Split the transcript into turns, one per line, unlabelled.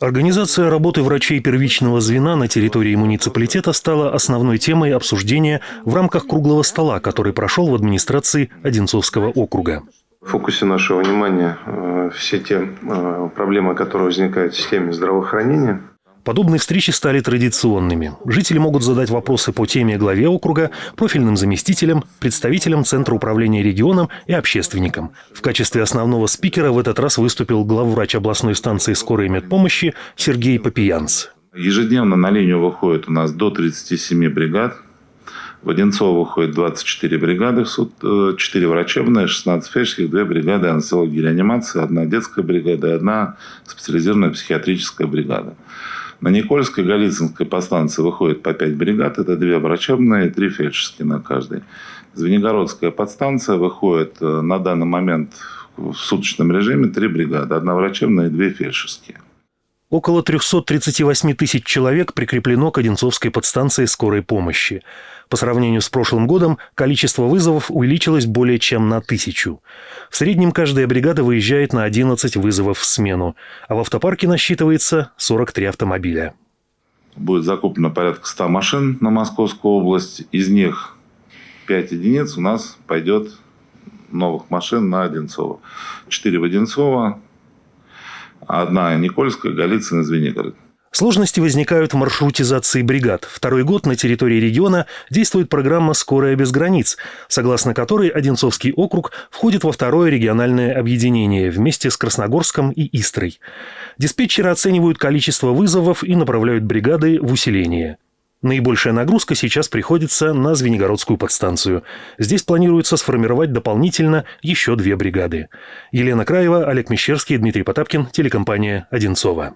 Организация работы врачей первичного звена на территории муниципалитета стала основной темой обсуждения в рамках круглого стола, который прошел в администрации Одинцовского округа.
В фокусе нашего внимания э, все те э, проблемы, которые возникают в системе здравоохранения.
Подобные встречи стали традиционными. Жители могут задать вопросы по теме главе округа, профильным заместителям, представителям Центра управления регионом и общественникам. В качестве основного спикера в этот раз выступил главврач областной станции скорой медпомощи Сергей Попиянц.
Ежедневно на линию выходит у нас до 37 бригад. В Одинцово выходит 24 бригады, 4 э, врачебные, 16 фельдшерских, 2 бригады анестезиологии и реанимации, одна детская бригада и одна специализированная психиатрическая бригада. На Никольской и Голицынской подстанции выходит по 5 бригад. Это две врачебные и три фельдшерские на каждой. Звенигородская подстанция выходит э, на данный момент в суточном режиме три бригады. Одна врачебная и две фельдшерские.
Около 338 тысяч человек прикреплено к Одинцовской подстанции скорой помощи. По сравнению с прошлым годом количество вызовов увеличилось более чем на тысячу. В среднем каждая бригада выезжает на 11 вызовов в смену, а в автопарке насчитывается 43 автомобиля.
Будет закуплено порядка 100 машин на Московскую область. Из них 5 единиц у нас пойдет новых машин на Одинцово. 4 в Одинцово, Одна Никольская, Голицын Звенигород.
Сложности возникают в маршрутизации бригад. Второй год на территории региона действует программа «Скорая без границ», согласно которой Одинцовский округ входит во второе региональное объединение вместе с Красногорском и Истрой. Диспетчеры оценивают количество вызовов и направляют бригады в усиление. Наибольшая нагрузка сейчас приходится на Звенигородскую подстанцию. Здесь планируется сформировать дополнительно еще две бригады. Елена Краева, Олег Мещерский, Дмитрий Потапкин, телекомпания «Одинцова».